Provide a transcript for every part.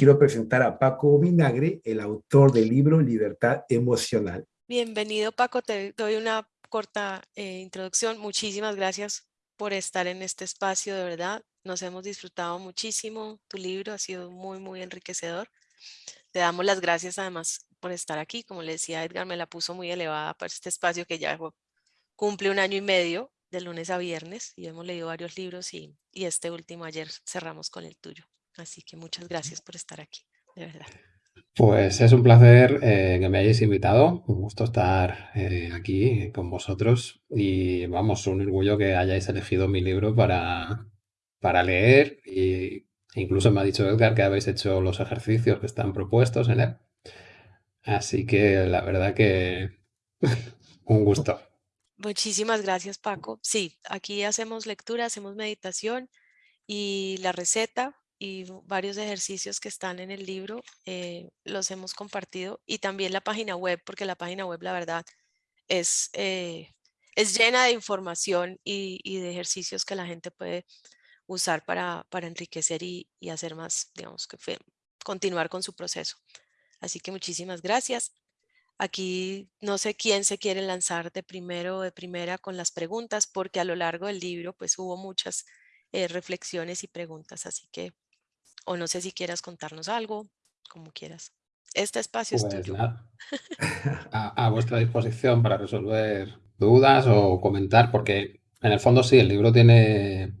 quiero presentar a Paco Vinagre, el autor del libro Libertad Emocional. Bienvenido Paco, te doy una corta eh, introducción. Muchísimas gracias por estar en este espacio, de verdad. Nos hemos disfrutado muchísimo. Tu libro ha sido muy, muy enriquecedor. Te damos las gracias además por estar aquí. Como le decía Edgar, me la puso muy elevada para este espacio que ya cumple un año y medio de lunes a viernes y hemos leído varios libros y, y este último ayer cerramos con el tuyo. Así que muchas gracias por estar aquí, de verdad. Pues es un placer eh, que me hayáis invitado, un gusto estar eh, aquí con vosotros y vamos, un orgullo que hayáis elegido mi libro para, para leer y incluso me ha dicho Edgar que habéis hecho los ejercicios que están propuestos en él. Así que la verdad que un gusto. Muchísimas gracias Paco. Sí, aquí hacemos lectura, hacemos meditación y la receta y varios ejercicios que están en el libro eh, los hemos compartido y también la página web, porque la página web la verdad es, eh, es llena de información y, y, de ejercicios que la gente puede usar para, para enriquecer y, y, hacer más, digamos, que continuar con su proceso. Así que muchísimas gracias. Aquí no sé quién se quiere lanzar de primero o de primera con las preguntas, porque a lo largo del libro pues hubo muchas eh, reflexiones y preguntas, así que o no sé si quieras contarnos algo, como quieras. Este espacio es Pues tuyo. nada, a, a vuestra disposición para resolver dudas o comentar, porque en el fondo sí, el libro tiene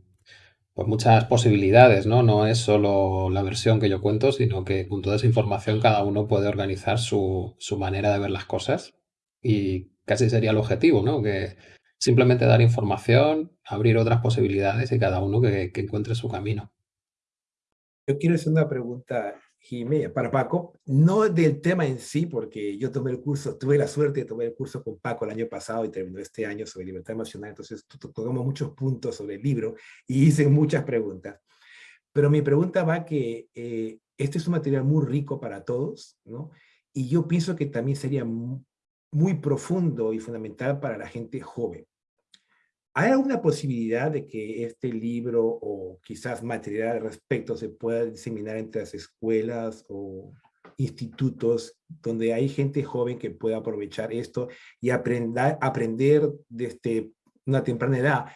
pues muchas posibilidades, ¿no? No es solo la versión que yo cuento, sino que con toda esa información cada uno puede organizar su, su manera de ver las cosas y casi sería el objetivo, ¿no? Que simplemente dar información, abrir otras posibilidades y cada uno que, que encuentre su camino. Yo quiero hacer una pregunta, Jiménez, para Paco, no del tema en sí, porque yo tomé el curso, tuve la suerte de tomar el curso con Paco el año pasado y terminó este año sobre libertad emocional, entonces tocamos muchos puntos sobre el libro y hice muchas preguntas. Pero mi pregunta va que eh, este es un material muy rico para todos, ¿no? Y yo pienso que también sería muy profundo y fundamental para la gente joven. ¿Hay alguna posibilidad de que este libro o quizás material al respecto se pueda diseminar entre las escuelas o institutos donde hay gente joven que pueda aprovechar esto y aprender, aprender desde una temprana edad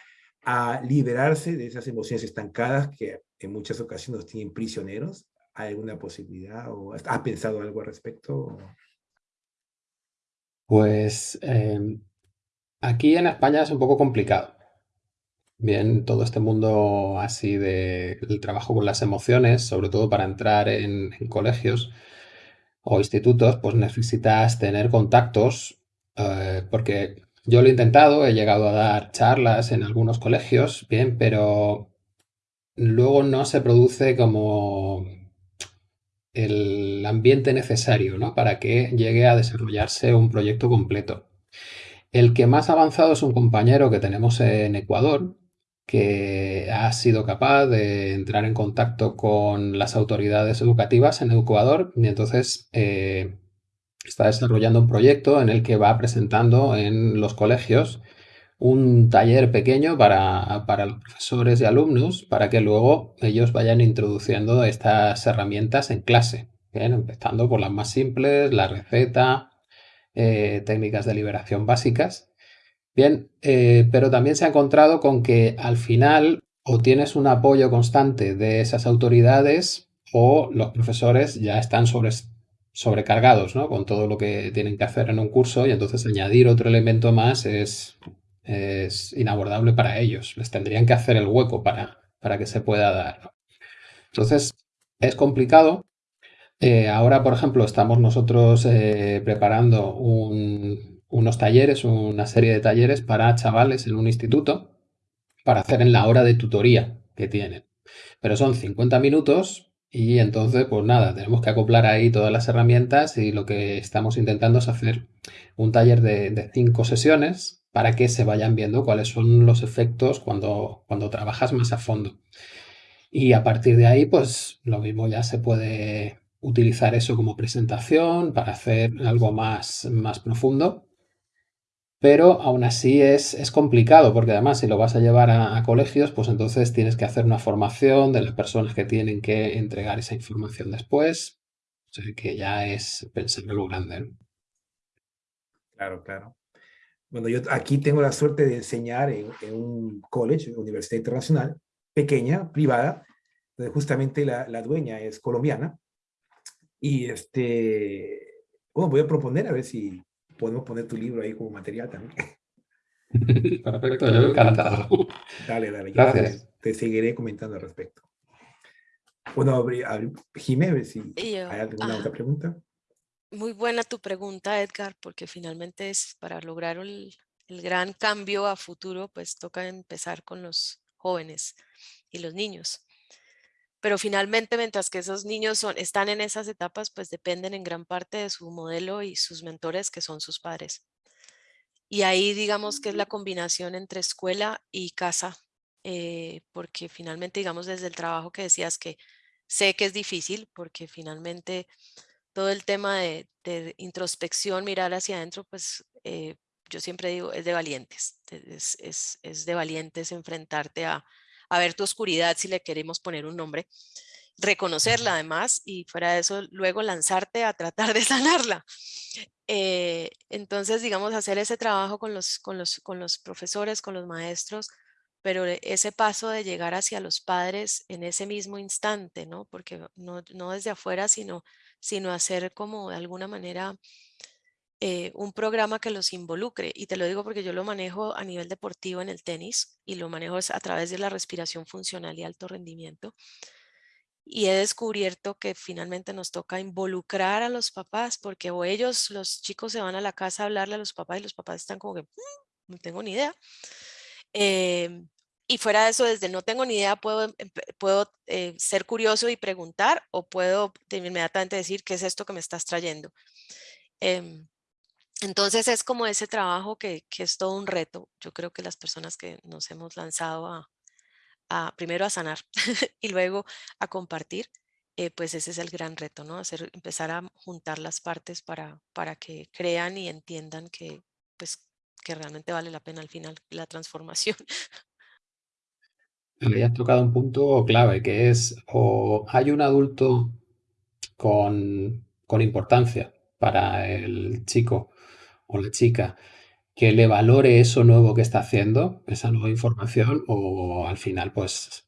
a liberarse de esas emociones estancadas que en muchas ocasiones nos tienen prisioneros? ¿Hay alguna posibilidad o ha pensado algo al respecto? Pues eh, Aquí en España es un poco complicado. Bien, todo este mundo así de el trabajo con las emociones, sobre todo para entrar en, en colegios o institutos, pues necesitas tener contactos, eh, porque yo lo he intentado, he llegado a dar charlas en algunos colegios, bien, pero luego no se produce como el ambiente necesario, ¿no? Para que llegue a desarrollarse un proyecto completo. El que más avanzado es un compañero que tenemos en Ecuador, que ha sido capaz de entrar en contacto con las autoridades educativas en Ecuador y entonces eh, está desarrollando un proyecto en el que va presentando en los colegios un taller pequeño para, para los profesores y alumnos para que luego ellos vayan introduciendo estas herramientas en clase, empezando por las más simples, la receta, eh, técnicas de liberación básicas. Bien, eh, pero también se ha encontrado con que al final o tienes un apoyo constante de esas autoridades o los profesores ya están sobre, sobrecargados ¿no? con todo lo que tienen que hacer en un curso y entonces añadir otro elemento más es, es inabordable para ellos. Les tendrían que hacer el hueco para, para que se pueda dar. Entonces, es complicado eh, ahora, por ejemplo, estamos nosotros eh, preparando un, unos talleres, una serie de talleres para chavales en un instituto para hacer en la hora de tutoría que tienen. Pero son 50 minutos y entonces, pues nada, tenemos que acoplar ahí todas las herramientas y lo que estamos intentando es hacer un taller de, de cinco sesiones para que se vayan viendo cuáles son los efectos cuando, cuando trabajas más a fondo. Y a partir de ahí, pues lo mismo ya se puede utilizar eso como presentación para hacer algo más, más profundo. pero aún así es, complicado, porque además si lo vas a llevar a, colegios, pues entonces tienes que hacer una formación de las personas que tienen que entregar esa información después. O sea que ya es pensar en lo grande. Claro, claro. Bueno, yo aquí tengo la suerte de enseñar en, un college, universidad internacional, pequeña, privada, donde justamente la, la dueña es colombiana. Y este, bueno, voy a proponer a ver si podemos poner tu libro ahí como material también. Perfecto, yo encantado. Dale, dale. Gracias. Te, seguiré comentando al respecto. Bueno, Jiménez, si hay alguna otra pregunta. Muy buena tu pregunta, Edgar, porque finalmente es para lograr el, el gran cambio a futuro, pues toca empezar con los jóvenes y los niños pero finalmente mientras que esos niños son, están en esas etapas, pues dependen en gran parte de su modelo y sus mentores, que son sus padres. Y ahí digamos que es la combinación entre escuela y casa, eh, porque finalmente digamos desde el trabajo que decías que sé que es difícil, porque finalmente todo el tema de, introspección, mirar hacia adentro, pues eh, yo siempre digo, es de valientes, es, es, es de valientes enfrentarte a, a ver tu oscuridad, si le queremos poner un nombre, reconocerla además y fuera de eso luego lanzarte a tratar de sanarla. Eh, entonces, digamos, hacer ese trabajo con los, con, los, con los profesores, con los maestros, pero ese paso de llegar hacia los padres en ese mismo instante, ¿no? Porque no, no desde afuera, sino, sino hacer como de alguna manera eh, un programa que los involucre. Y te lo digo porque yo lo manejo a nivel deportivo en el tenis y lo manejo a través de la respiración funcional y alto rendimiento. Y he descubierto que finalmente nos toca involucrar a los papás porque o ellos, los chicos se van a la casa a hablarle a los papás y los papás están como que, mm, no tengo ni idea. Em, y fuera de eso, desde no tengo ni idea, puedo, puedo eh, ser curioso y preguntar o puedo inmediatamente decir, ¿qué es esto que me estás trayendo? Em, entonces es como ese trabajo que, es todo un reto. Yo creo que las personas que nos hemos lanzado a, primero a sanar y luego a compartir, eh, pues ese es el gran reto, ¿no? Hacer, empezar a juntar las partes para, para que crean y entiendan que, pues, que realmente vale la pena al final la transformación. Has tocado un punto clave, que es o hay un adulto con, con importancia para el chico o la chica que le valore eso nuevo que está haciendo, esa nueva información, o al final, pues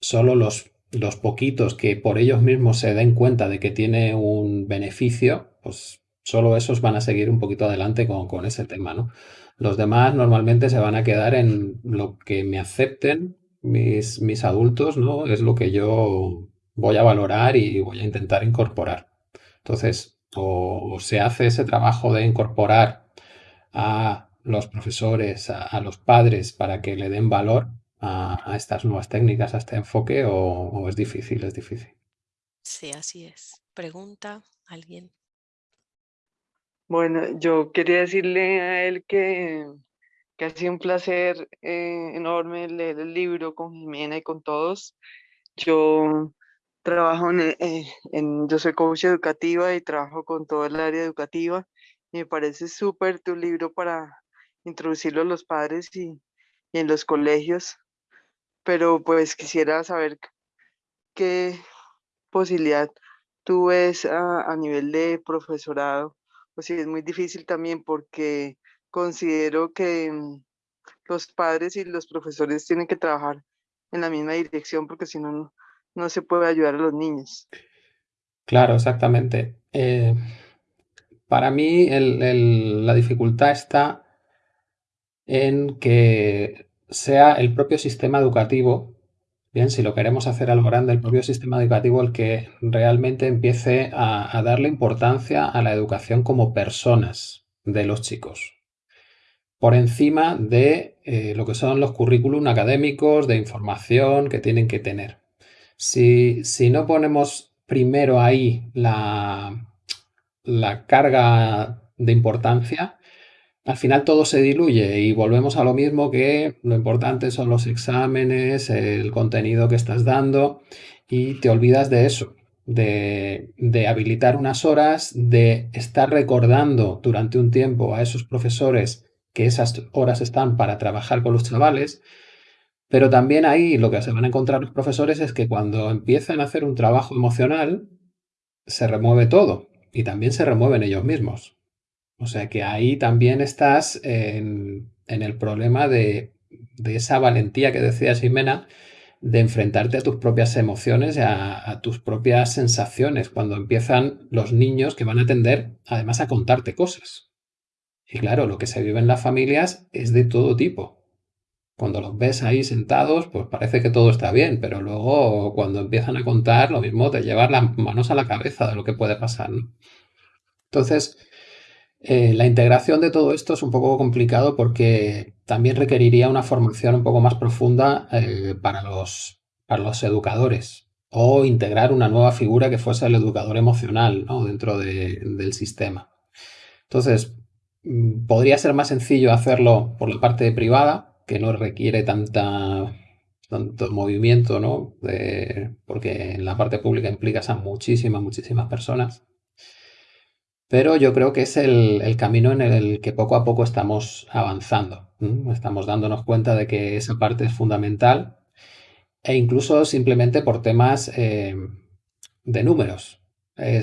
solo los, los poquitos que por ellos mismos se den cuenta de que tiene un beneficio, pues solo esos van a seguir un poquito adelante con, con ese tema, ¿no? Los demás normalmente se van a quedar en lo que me acepten mis, mis adultos, ¿no? Es lo que yo voy a valorar y voy a intentar incorporar. Entonces, o, se hace ese trabajo de incorporar a los profesores, a, los padres para que le den valor a, estas nuevas técnicas, a este enfoque, o, es difícil, es difícil. Sí, así es. Pregunta alguien. Bueno, yo quería decirle a él que, que ha sido un placer eh, enorme leer el libro con Jimena y con todos. Yo Trabajo eh, en, yo soy coach educativa y trabajo con todo el área educativa. Y me parece súper tu libro para introducirlo a los padres y, en los colegios. Pero pues quisiera saber qué posibilidad tú ves a, nivel de profesorado. O si es muy difícil también porque considero que mm, los padres y los profesores tienen que trabajar en la misma dirección porque si no, no se puede ayudar a los niños. Claro, exactamente. Eh, para mí la dificultad está en que sea el propio sistema educativo, bien, si lo queremos hacer a lo grande, el propio sistema educativo el que realmente empiece a, darle importancia a la educación como personas de los chicos, por encima de eh, lo que son los currículum académicos de información que tienen que tener. Si, no ponemos primero ahí la, carga de importancia, al final todo se diluye y volvemos a lo mismo que lo importante son los exámenes, el contenido que estás dando y te olvidas de eso, de, de, habilitar unas horas, de estar recordando durante un tiempo a esos profesores que esas horas están para trabajar con los chavales, pero también ahí lo que se van a encontrar los profesores es que cuando empiezan a hacer un trabajo emocional, se remueve todo y también se remueven ellos mismos. O sea que ahí también estás en, el problema de, esa valentía que decía Ximena, de enfrentarte a tus propias emociones, a, a tus propias sensaciones, cuando empiezan los niños que van a tender además a contarte cosas. Y claro, lo que se vive en las familias es de todo tipo. Cuando los ves ahí sentados, pues parece que todo está bien, pero luego cuando empiezan a contar, lo mismo te llevas las manos a la cabeza de lo que puede pasar. Entonces, eh, la integración de todo esto es un poco complicado porque también requeriría una formación un poco más profunda eh, para, los, para los educadores o integrar una nueva figura que fuese el educador emocional dentro del sistema. Entonces, mm, podría ser más sencillo hacerlo por la parte privada, que no requiere tanta, tanto movimiento, ¿no? porque en la parte pública implicas a muchísimas, muchísimas personas. Pero yo creo que es el, camino en el que poco a poco estamos avanzando. Estamos dándonos cuenta de que esa parte es fundamental e incluso simplemente por temas eh, de números. Eh,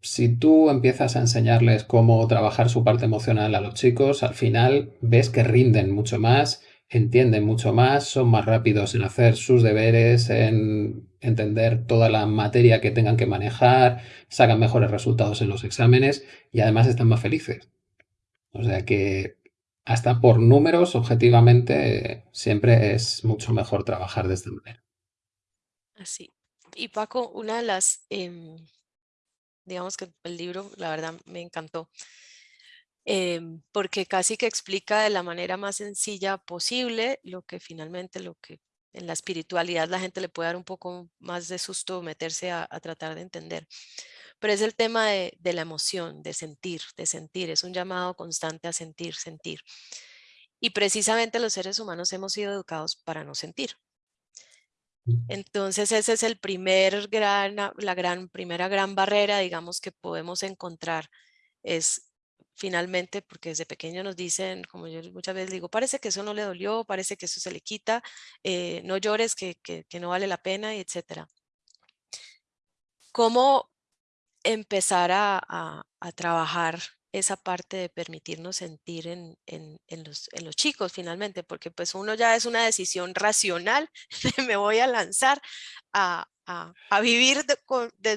si tú empiezas a enseñarles cómo trabajar su parte emocional a los chicos, al final ves que rinden mucho más entienden mucho más, son más rápidos en hacer sus deberes, en entender toda la materia que tengan que manejar, sacan mejores resultados en los exámenes y además están más felices. O sea que hasta por números, objetivamente, siempre es mucho mejor trabajar de esta manera. Así. Y Paco, una de las, em, digamos que el libro, la verdad, me encantó. Em, porque casi que explica de la manera más sencilla posible lo que finalmente, lo que en la espiritualidad la gente le puede dar un poco más de susto meterse a, tratar de entender. Pero es el tema de, de, la emoción, de sentir, de sentir. Es un llamado constante a sentir, sentir. Y precisamente los seres humanos hemos sido educados para no sentir. Mm. Entonces ese es el primer gran, la gran, primera gran barrera, digamos, que podemos encontrar. Es finalmente, porque desde pequeño nos dicen, como yo muchas veces digo, parece que eso no le dolió, parece que eso se le quita, eh, no llores, que, no vale la pena, etcétera. ¿Cómo empezar a, trabajar esa parte de permitirnos sentir en, los, chicos finalmente? Porque pues uno ya es una decisión racional, me voy a lanzar a, vivir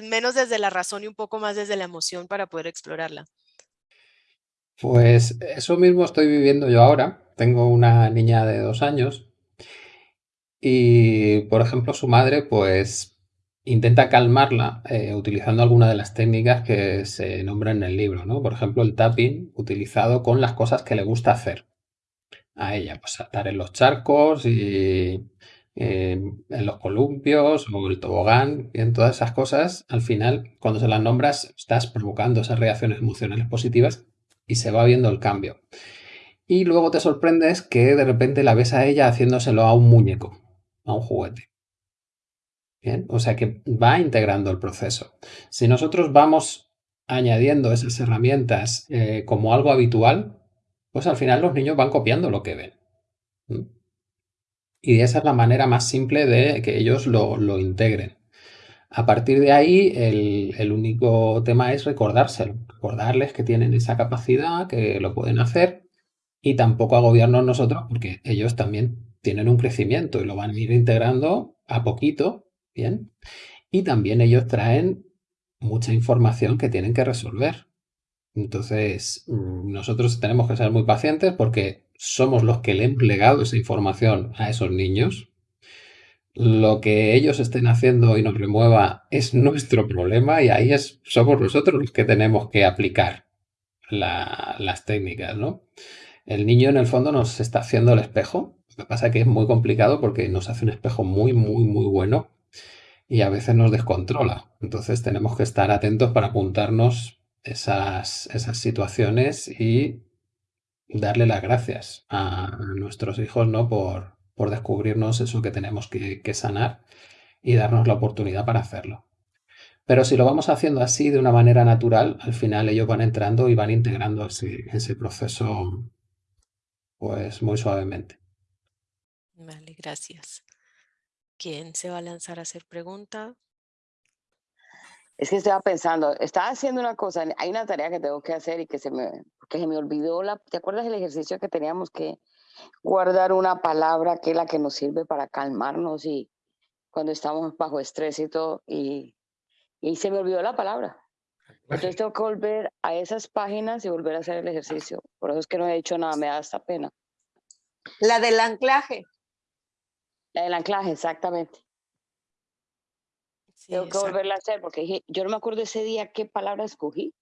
menos desde la razón y un poco más desde la emoción para poder explorarla. Pues eso mismo estoy viviendo yo ahora. Tengo una niña de dos años y, por ejemplo, su madre pues intenta calmarla eh, utilizando alguna de las técnicas que se nombran en el libro, ¿no? Por ejemplo, el tapping utilizado con las cosas que le gusta hacer a ella, pues saltar en los charcos y eh, en los columpios o el tobogán, y en todas esas cosas, al final, cuando se las nombras, estás provocando esas reacciones emocionales positivas y se va viendo el cambio. Y luego te sorprendes que de repente la ves a ella haciéndoselo a un muñeco, a un juguete. Bien, o sea que va integrando el proceso. Si nosotros vamos añadiendo esas herramientas eh, como algo habitual, pues al final los niños van copiando lo que ven. Y esa es la manera más simple de que ellos lo, lo integren. A partir de ahí, el, único tema es recordárselo, recordarles que tienen esa capacidad, que lo pueden hacer y tampoco agobiarnos nosotros porque ellos también tienen un crecimiento y lo van a ir integrando a poquito, ¿bien? Y también ellos traen mucha información que tienen que resolver. Entonces, mm, nosotros tenemos que ser muy pacientes porque somos los que le hemos legado esa información a esos niños, lo que ellos estén haciendo y nos remueva es nuestro problema y ahí es, somos nosotros los que tenemos que aplicar las técnicas, ¿no? El niño en el fondo nos está haciendo el espejo. Lo que pasa es que es muy complicado porque nos hace un espejo muy, muy, muy bueno y a veces nos descontrola. Entonces tenemos que estar atentos para apuntarnos esas, esas situaciones y darle las gracias a nuestros hijos, ¿no? Por, por descubrirnos eso que tenemos que, sanar y darnos la oportunidad para hacerlo. Pero si lo vamos haciendo así de una manera natural, al final ellos van entrando y van integrando ese, proceso pues muy suavemente. Vale, gracias. ¿Quién se va a lanzar a hacer pregunta? Es que estaba pensando, estaba haciendo una cosa, hay una tarea que tengo que hacer y que se me, que se me olvidó, la, ¿te acuerdas del ejercicio que teníamos que guardar una palabra que es la que nos sirve para calmarnos y cuando estamos bajo estrés y todo? Y, y se me olvidó la palabra. Entonces tengo que volver a esas páginas y volver a hacer el ejercicio. Por eso es que no he hecho nada, me da esta pena. La del anclaje. La del anclaje, exactamente. Sí, Tengo que volverla a hacer porque dije, yo no me acuerdo ese día qué palabra escogí.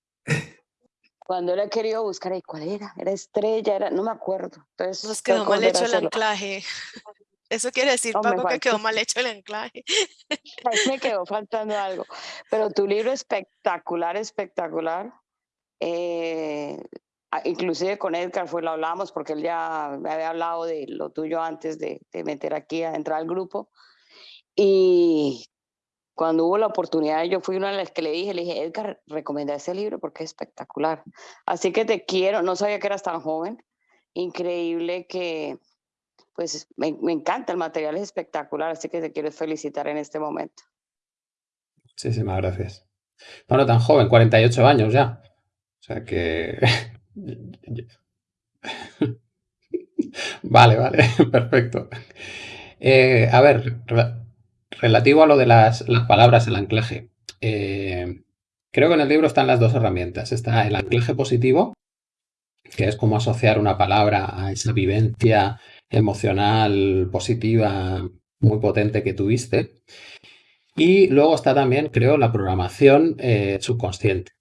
Cuando le he querido buscar, ¿y cuál era? Era estrella, era, no me acuerdo. Entonces, Nos quedó que mal hecho el anclaje. Eso quiere decir, No, Paco, que quedó mal hecho el anclaje. Ahí me quedó faltando algo. Pero tu libro espectacular, espectacular. Eh, inclusive con Edgar fue lo hablamos porque él ya me había hablado de lo tuyo antes de, de meter aquí a entrar al grupo. Y cuando hubo la oportunidad, yo fui una de las que le dije, le dije, Edgar, recomienda ese libro porque es espectacular. Así que te quiero, no sabía que eras tan joven. Increíble que, pues me, encanta, el material es espectacular, así que te quiero felicitar en este momento. Muchísimas gracias. No, no tan joven, 48 años ya. O sea que... Vale, vale, perfecto. Eh, a ver, relativo a lo de las, palabras, el anclaje. eh, creo que en el libro están las dos herramientas. Está el anclaje positivo, que es como asociar una palabra a esa vivencia emocional positiva muy potente que tuviste. Y luego está también, creo, la programación eh, subconsciente.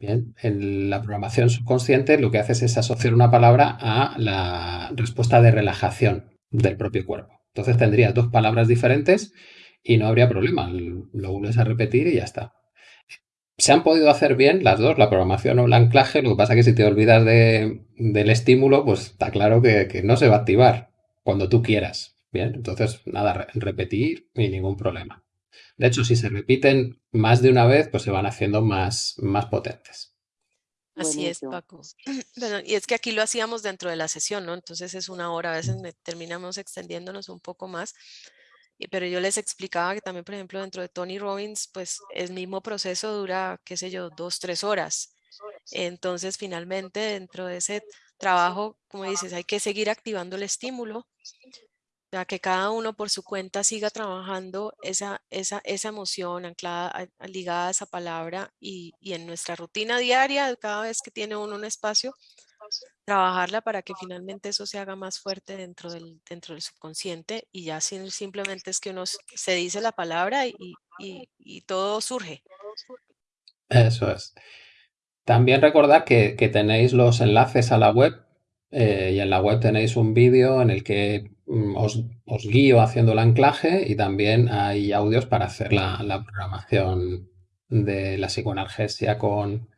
Bien, en la programación subconsciente lo que haces es asociar una palabra a la respuesta de relajación del propio cuerpo. Entonces tendrías dos palabras diferentes y no habría problema. Lo vuelves a repetir y ya está. Se han podido hacer bien las dos, la programación o el anclaje. Lo que pasa es que si te olvidas de- del estímulo, pues está claro que, que no se va a activar cuando tú quieras. Bien, entonces nada, re- repetir y ningún problema. De hecho, si se repiten más de una vez, pues se van haciendo más, más potentes. Así es. Paco. Bueno, y es que aquí lo hacíamos dentro de la sesión, ¿no? Entonces es una hora, a veces me- terminamos extendiéndonos un poco más. Pero yo les explicaba que también, por ejemplo, dentro de Tony Robbins, pues el mismo proceso dura, qué sé yo, dos, tres horas. Entonces, finalmente, dentro de ese trabajo, como dices, hay que seguir activando el estímulo, sea, que cada uno por su cuenta siga trabajando esa, esa, esa emoción anclada, ligada a esa palabra y, y en nuestra rutina diaria, cada vez que tiene uno un espacio, trabajarla para que finalmente eso se haga más fuerte dentro del, dentro del subconsciente y ya simplemente es que uno se dice la palabra y, y- todo surge. Eso es. También recordad que, que tenéis los enlaces a la web eh, y en la web tenéis un vídeo en el que mm, os, os guío haciendo el anclaje y también hay audios para hacer la, la programación de la psicoanalgesia con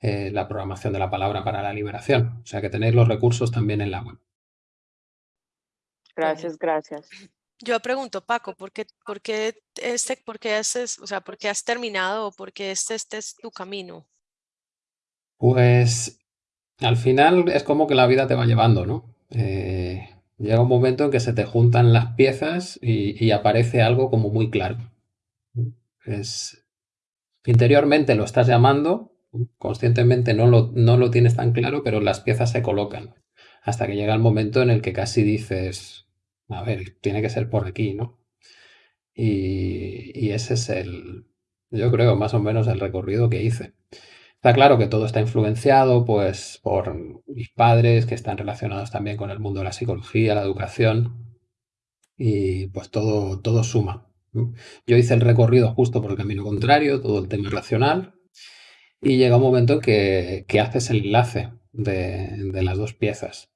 eh, la programación de la palabra para la liberación. O sea que tenéis los recursos también en la web. Gracias, gracias. Yo pregunto, Paco, ¿por qué, por qué este, por qué haces, o sea, por qué has terminado o por qué este, este es tu camino? Pues al final es como que la vida te va llevando, ¿no? Eh, llega un momento en que se te juntan las piezas y, y aparece algo como muy claro. Es, interiormente lo estás llamando, conscientemente no lo, no lo tienes tan claro, pero las piezas se colocan. Hasta que llega el momento en el que casi dices, a ver, tiene que ser por aquí, ¿no? Y, y ese es el, yo creo, más o menos el recorrido que hice. Está claro que todo está influenciado pues, por mis padres, que están relacionados también con el mundo de la psicología, la educación, y pues todo, todo suma. Yo hice el recorrido justo por el camino contrario, todo el tema racional, y llega un momento en que, que haces el enlace de, de las dos piezas.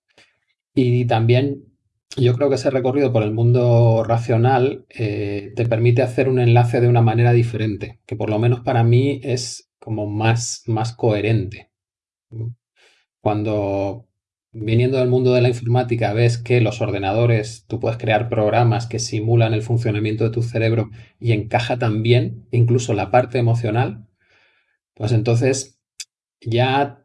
Y también yo creo que ese recorrido por el mundo racional eh, te permite hacer un enlace de una manera diferente, que por lo menos para mí es como más, más coherente. Cuando viniendo del mundo de la informática ves que los ordenadores, tú puedes crear programas que simulan el funcionamiento de tu cerebro y encaja también incluso la parte emocional, pues entonces ya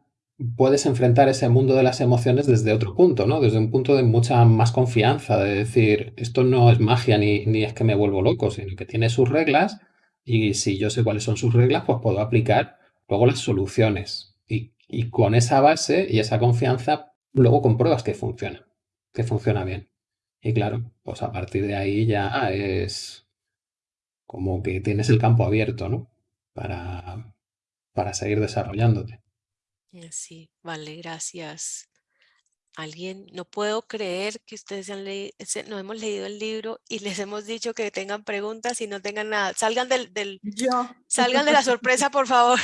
puedes enfrentar ese mundo de las emociones desde otro punto, ¿no? Desde un punto de mucha más confianza, de decir, esto no es magia ni, ni es que me vuelvo loco, sino que tiene sus reglas y si yo sé cuáles son sus reglas, pues puedo aplicar luego las soluciones. Y, y con esa base y esa confianza, luego compruebas que funciona, que funciona bien. Y claro, pues a partir de ahí ya es como que tienes el campo abierto, ¿no? Para, para seguir desarrollándote. Eh, Sí, vale, gracias. Alguien, no puedo creer que ustedes se han leído, no hemos leído el libro y les hemos dicho que tengan preguntas y no tengan nada. Salgan del, del, Yo. salgan de la sorpresa, por favor.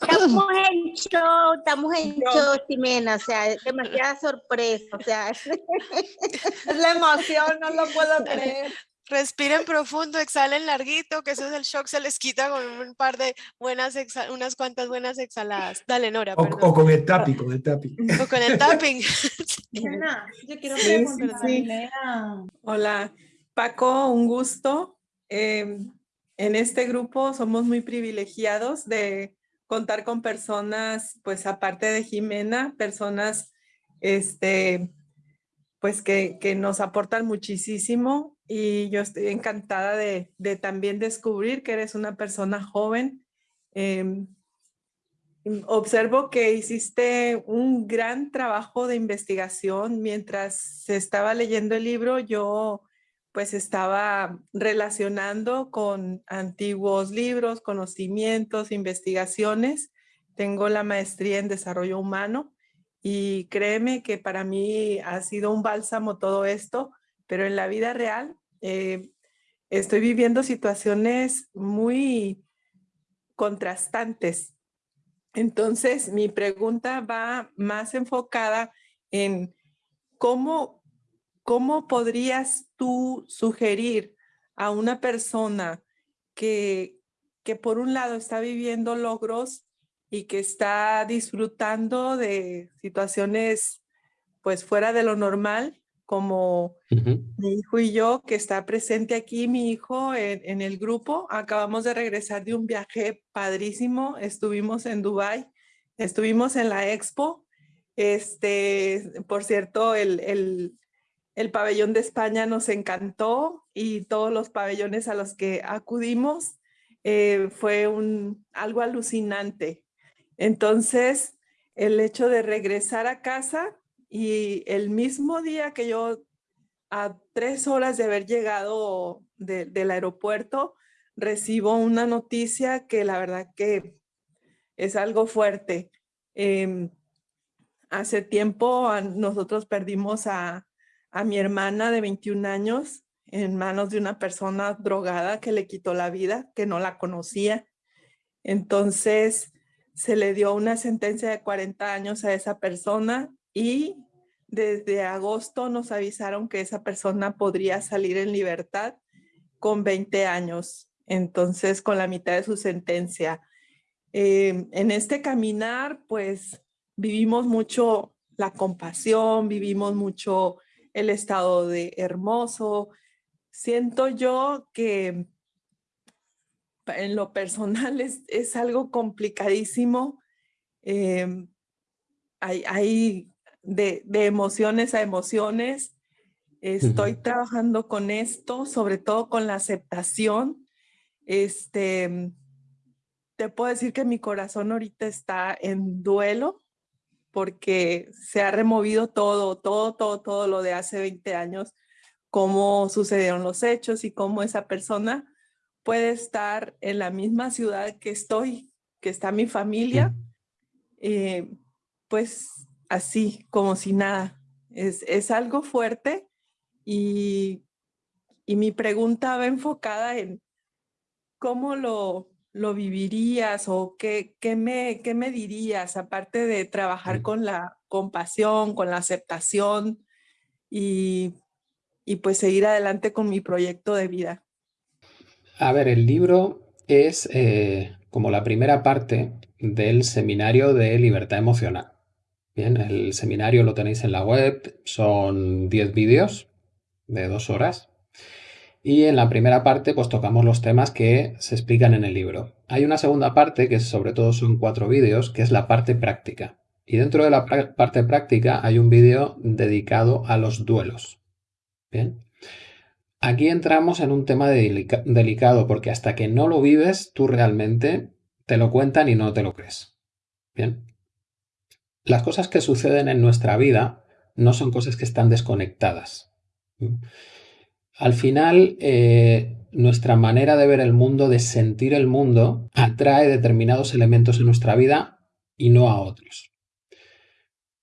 Estamos en show, estamos en show, Ximena, o sea, es demasiada sorpresa, o sea, Es la emoción, no lo puedo creer. Respiren profundo, exhalen larguito, que eso es el shock, se les quita con un par de buenas, unas cuantas buenas exhaladas. Dale, Nora, O, con el tapping, con el tapping. O con el tapping. Ximena, yo quiero Sí, sí, preguntarle sí. a- Hola, Paco, un gusto. Eh, en este grupo somos muy privilegiados de contar con personas, pues aparte de Jimena, personas este, pues que, que nos aportan muchísimo y yo estoy encantada de, de también descubrir que eres una persona joven. Mm, observo que hiciste un gran trabajo de investigación mientras se estaba leyendo el libro. Yo pues estaba relacionando con antiguos libros, conocimientos, investigaciones. Tengo la maestría en desarrollo humano y créeme que para mí ha sido un bálsamo todo esto, pero en la vida real eh, estoy viviendo situaciones muy contrastantes. Entonces, mi pregunta va más enfocada en cómo, cómo podrías tú sugerir a una persona que, que por un lado está viviendo logros y que está disfrutando de situaciones pues fuera de lo normal, como mi hijo y yo, que está presente aquí, mi hijo en, en el grupo. Acabamos de regresar de un viaje padrísimo. Estuvimos en Dubai, estuvimos en la expo. Este, por cierto, el, el, el pabellón de España nos encantó y todos los pabellones a los que acudimos eh, fue un, algo alucinante. Entonces, el hecho de regresar a casa y el mismo día que yo a tres horas de haber llegado de- del aeropuerto, recibo una noticia que la verdad que es algo fuerte. Em, hace tiempo nosotros perdimos a, a mi hermana de 21 años en manos de una persona drogada que le quitó la vida, que no la conocía. Entonces se le dio una sentencia de 40 años a esa persona y desde agosto nos avisaron que esa persona podría salir en libertad con 20 años, entonces con la mitad de su sentencia. Eh, en este caminar, pues vivimos mucho la compasión, vivimos mucho el estado de hermoso. Siento yo que en lo personal es, es algo complicadísimo. hay, hay de, de emociones a emociones. Estoy trabajando con esto, sobre todo con la aceptación. Este, te puedo decir que mi corazón ahorita está en duelo porque se ha removido todo, todo, todo, todo lo de hace 20 años, cómo sucedieron los hechos y cómo esa persona puede estar en la misma ciudad que estoy, que está mi familia, eh, pues así, como si nada. Es, es algo fuerte y, y mi pregunta va enfocada en cómo lo, lo vivirías o qué, qué, me, qué me dirías, aparte de trabajar con la compasión, con la aceptación y, y pues seguir adelante con mi proyecto de vida. A ver, el libro es eh, como la primera parte del seminario de libertad emocional. Bien, el seminario lo tenéis en la web, son 10 vídeos de dos horas Y en la primera parte pues tocamos los temas que se explican en el libro. Hay una segunda parte, que sobre todo son cuatro vídeos, que es la parte práctica. Y dentro de la parte práctica hay un vídeo dedicado a los duelos. Bien. Aquí entramos en un tema delicado porque hasta que no lo vives, tú realmente te lo cuentan y no te lo crees. Bien. Las cosas que suceden en nuestra vida no son cosas que están desconectadas. Al final, eh, nuestra manera de ver el mundo, de sentir el mundo, atrae determinados elementos en nuestra vida y no a otros.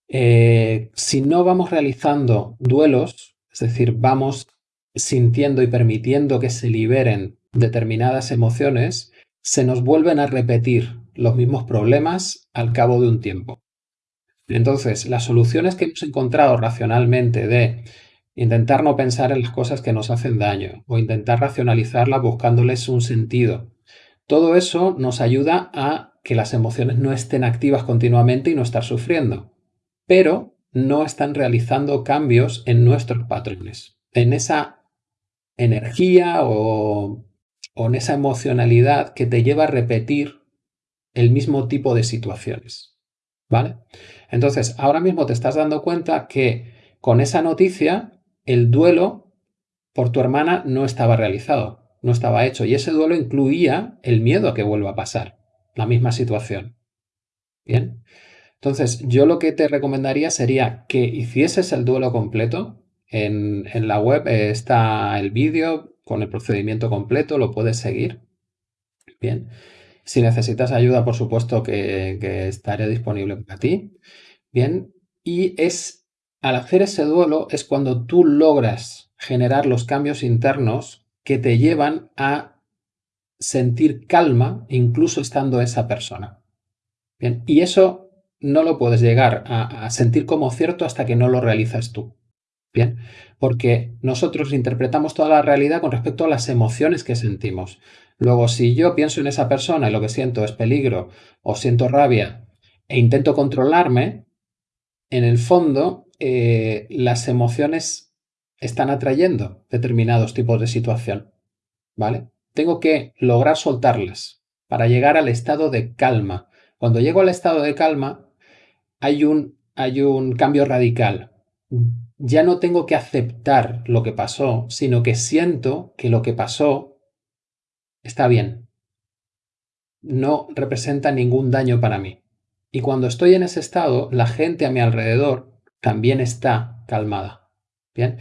Eh, si no vamos realizando duelos, es decir, vamos sintiendo y permitiendo que se liberen determinadas emociones, se nos vuelven a repetir los mismos problemas al cabo de un tiempo. Entonces, las soluciones que hemos encontrado racionalmente de intentar no pensar en las cosas que nos hacen daño o intentar racionalizarlas buscándoles un sentido. Todo eso nos ayuda a que las emociones no estén activas continuamente y no estar sufriendo, pero no están realizando cambios en nuestros patrones, en esa energía o, o en esa emocionalidad que te lleva a repetir el mismo tipo de situaciones. ¿Vale? Entonces, ahora mismo te estás dando cuenta que con esa noticia el duelo por tu hermana no estaba realizado, no estaba hecho. Y ese duelo incluía el miedo a que vuelva a pasar la misma situación. Bien. Entonces, yo lo que te recomendaría sería que hicieses el duelo completo. En, la web está el vídeo con el procedimiento completo, lo puedes seguir. Bien. Si necesitas ayuda, por supuesto que, estaré disponible para ti. Bien. Y es al hacer ese duelo es cuando tú logras generar los cambios internos que te llevan a sentir calma incluso estando esa persona. Bien, y eso no lo puedes llegar a, a, sentir como cierto hasta que no lo realizas tú. Bien, porque nosotros interpretamos toda la realidad con respecto a las emociones que sentimos. Luego, si yo pienso en esa persona y lo que siento es peligro o siento rabia e intento controlarme, en el fondo eh, las emociones están atrayendo determinados tipos de situación. ¿Vale? Tengo que lograr soltarlas para llegar al estado de calma. Cuando llego al estado de calma, hay un, hay un cambio radical. Ya no tengo que aceptar lo que pasó, sino que siento que lo que pasó está bien. No representa ningún daño para mí. Y cuando estoy en ese estado, la gente a mi alrededor también está calmada. Bien,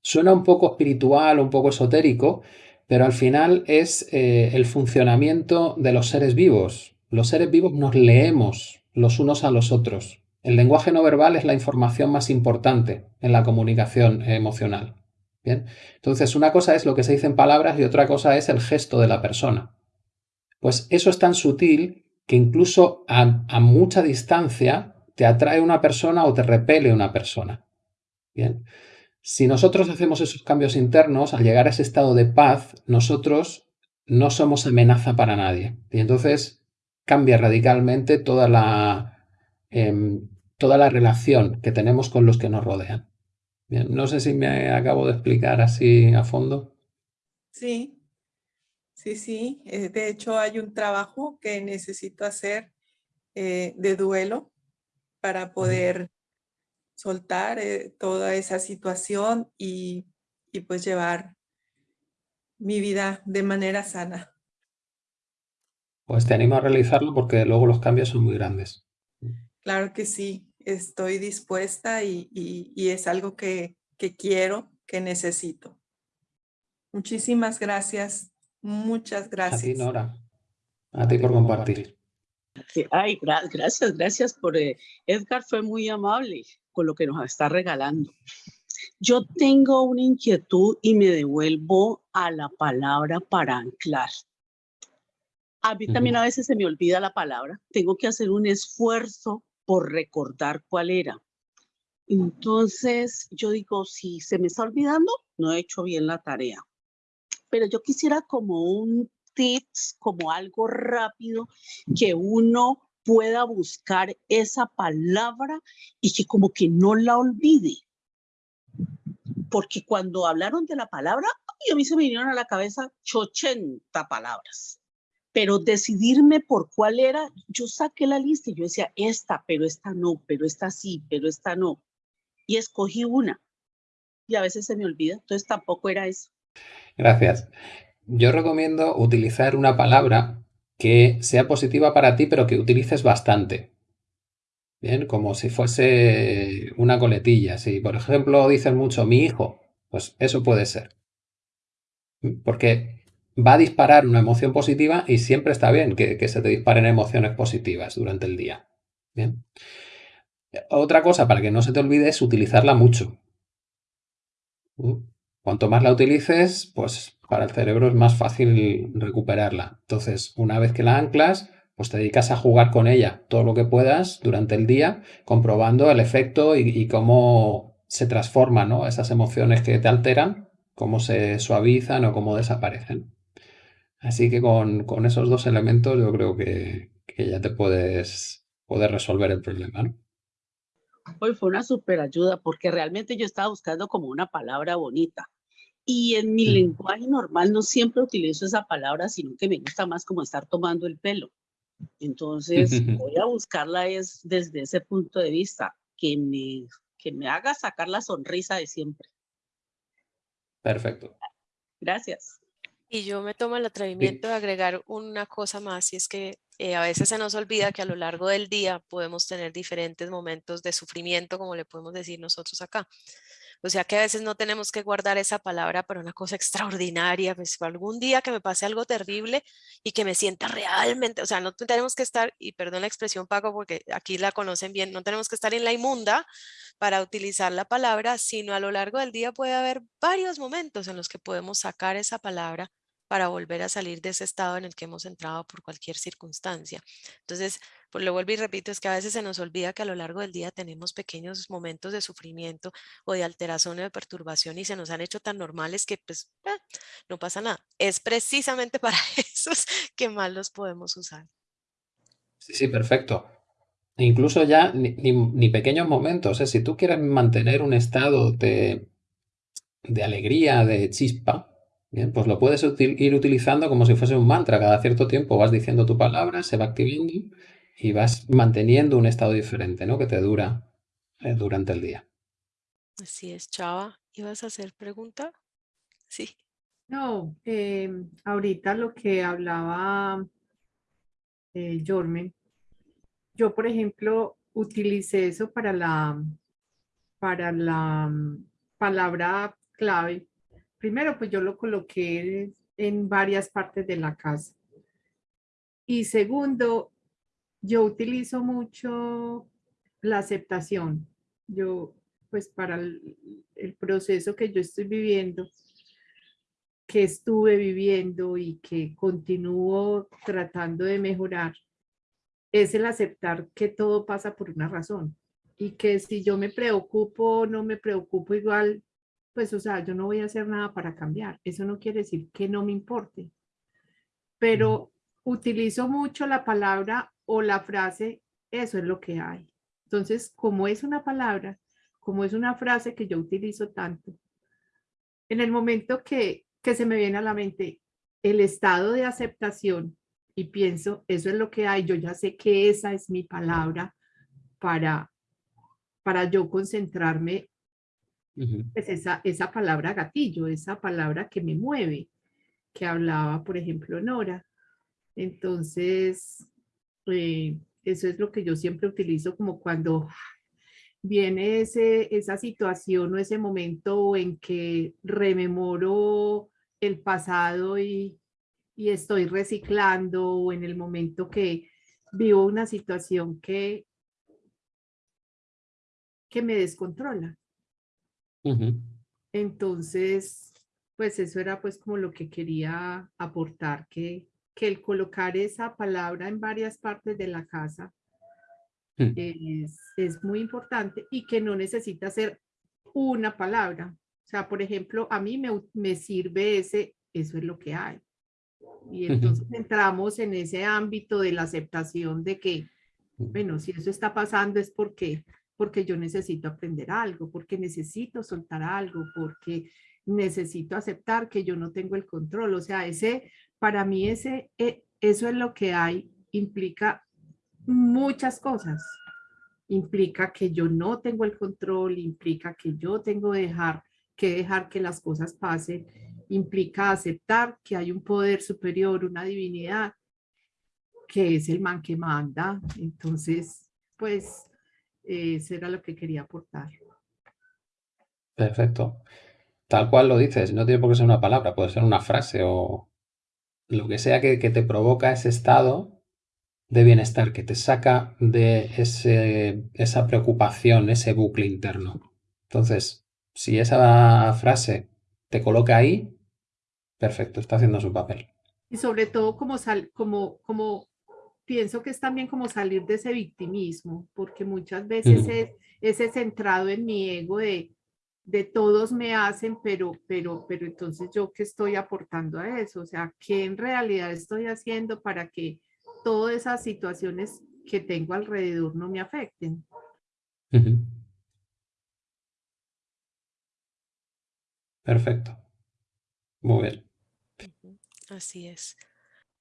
suena un poco espiritual, un poco esotérico, pero al final es eh, el funcionamiento de los seres vivos. Los seres vivos nos leemos los unos a los otros. El lenguaje no verbal es la información más importante en la comunicación emocional. Bien, entonces una cosa es lo que se dice en palabras y otra cosa es el gesto de la persona. Pues eso es tan sutil que incluso a, mucha distancia te atrae una persona o te repele una persona. Bien. Si nosotros hacemos esos cambios internos, al llegar a ese estado de paz, nosotros no somos amenaza para nadie. Y entonces cambia radicalmente toda la, em, toda la relación que tenemos con los que nos rodean. Bien, no sé si me acabo de explicar así a fondo. Sí, Sí, sí. Eh, de hecho, hay un trabajo que necesito hacer eh, de duelo para poder soltar eh, toda esa situación y, y pues llevar mi vida de manera sana. Pues te animo a realizarlo porque luego los cambios son muy grandes. Claro que sí, estoy dispuesta y, y, y es algo que, que quiero, que necesito. Muchísimas gracias. Muchas gracias. A ti, Nora. A ti por compartir. Ay, gracias, gracias por... Eh, Edgar fue muy amable con lo que nos está regalando. Yo tengo una inquietud y me devuelvo a la palabra para anclar. A mí también a veces se me olvida la palabra. Tengo que hacer un esfuerzo por recordar cuál era. Entonces yo digo, si se me está olvidando, no he hecho bien la tarea pero yo quisiera como un tips, como algo rápido que uno pueda buscar esa palabra y que como que no la olvide. Porque cuando hablaron de la palabra, a mí se me vinieron a la cabeza 80 palabras. Pero decidirme por cuál era, yo saqué la lista y yo decía, esta, pero esta no, pero esta sí, pero esta no. Y escogí una. Y a veces se me olvida, entonces tampoco era eso. Gracias. Yo recomiendo utilizar una palabra que sea positiva para ti, pero que utilices bastante. Bien, como si fuese una coletilla. Si, por ejemplo, dices mucho mi hijo, pues eso puede ser. Porque va a disparar una emoción positiva y siempre está bien que, se te disparen emociones positivas durante el día. Otra cosa para que no se te olvide es utilizarla mucho. Cuanto más la utilices, pues para el cerebro es más fácil recuperarla. Entonces, una vez que la anclas, pues te dedicas a jugar con ella todo lo que puedas durante el día, comprobando el efecto y, cómo se transforman ¿no? esas emociones que te alteran, cómo se suavizan o cómo desaparecen. Así que con, esos dos elementos yo creo que, ya te puedes, poder resolver el problema. ¿no? Hoy fue una super ayuda porque realmente yo estaba buscando como una palabra bonita. Y en mi lenguaje normal no siempre utilizo esa palabra, sino que me gusta más como estar tomando el pelo. Entonces voy a buscarla es desde ese punto de vista, que me, que me haga sacar la sonrisa de siempre. Perfecto. Gracias. Y yo me tomo el atrevimiento de agregar una cosa más, y es que eh, a veces se nos olvida que a lo largo del día podemos tener diferentes momentos de sufrimiento, como le podemos decir nosotros acá. O sea que a veces no tenemos que guardar esa palabra para una cosa extraordinaria, pues algún día que me pase algo terrible y que me sienta realmente, o sea, no tenemos que estar, y perdón la expresión Paco porque aquí la conocen bien, no tenemos que estar en la inmunda para utilizar la palabra, sino a lo largo del día puede haber varios momentos en los que podemos sacar esa palabra para volver a salir de ese estado en el que hemos entrado por cualquier circunstancia. Entonces, pues lo vuelvo y repito, es que a veces se nos olvida que a lo largo del día tenemos pequeños momentos de sufrimiento o de alteración o de perturbación y se nos han hecho tan normales que pues eh, no pasa nada. Es precisamente para esos que más los podemos usar. Sí, sí, perfecto. Incluso ya ni, pequeños momentos. ¿eh? Si tú quieres mantener un estado de, de alegría, de chispa, Bien, pues lo puedes ir utilizando como si fuese un mantra. Cada cierto tiempo vas diciendo tu palabra, se va activando y vas manteniendo un estado diferente, ¿no? Que te dura eh, durante el día. Así es, Chava. ¿Ibas a hacer pregunta? Sí. No, em, ahorita lo que hablaba eh, Jormen, yo por ejemplo utilicé eso para la, para la mm, palabra clave primero pues yo lo coloqué en varias partes de la casa. Y segundo, yo utilizo mucho la aceptación. Yo, pues para el, proceso que yo estoy viviendo, que estuve viviendo y que continúo tratando de mejorar, es el aceptar que todo pasa por una razón. Y que si yo me preocupo no me preocupo igual, pues, o sea, yo no voy a hacer nada para cambiar. Eso no quiere decir que no me importe. Pero utilizo mucho la palabra o la frase, eso es lo que hay. Entonces, como es una palabra, como es una frase que yo utilizo tanto, en el momento que, que se me viene a la mente el estado de aceptación y pienso, eso es lo que hay, yo ya sé que esa es mi palabra para, para yo concentrarme pues esa, esa palabra gatillo, esa palabra que me mueve, que hablaba, por ejemplo, Nora. Entonces, eh, eso es lo que yo siempre utilizo como cuando viene ese, esa situación o ese momento en que rememoro el pasado y, y estoy reciclando o en el momento que vivo una situación que, que me descontrola. Entonces, pues eso era pues como lo que quería aportar, que, que el colocar esa palabra en varias partes de la casa mm. es, es muy importante y que no necesita ser una palabra. O sea, por ejemplo, a mí me, me sirve ese, eso es lo que hay. Y entonces entramos en ese ámbito de la aceptación de que, bueno, si eso está pasando es porque porque yo necesito aprender algo, porque necesito soltar algo, porque necesito aceptar que yo no tengo el control. O sea, ese, para mí ese, eh, eso es lo que hay, implica muchas cosas. Implica que yo no tengo el control, implica que yo tengo dejar, que dejar que las cosas pasen, implica aceptar que hay un poder superior, una divinidad, que es el man que manda. Entonces, pues, eso era lo que quería aportar. Perfecto. Tal cual lo dices, no tiene por qué ser una palabra, puede ser una frase o lo que sea que, te provoca ese estado de bienestar, que te saca de ese, esa preocupación, ese bucle interno. Entonces, si esa frase te coloca ahí, perfecto, está haciendo su papel. Y sobre todo como, sal, como, como pienso que es también como salir de ese victimismo, porque muchas veces es ese centrado en mi ego de de todos me hacen, pero, pero, pero entonces yo qué estoy aportando a eso, o sea, ¿qué en realidad estoy haciendo para que todas esas situaciones que tengo alrededor no me afecten? Perfecto. Muy bien. Así es.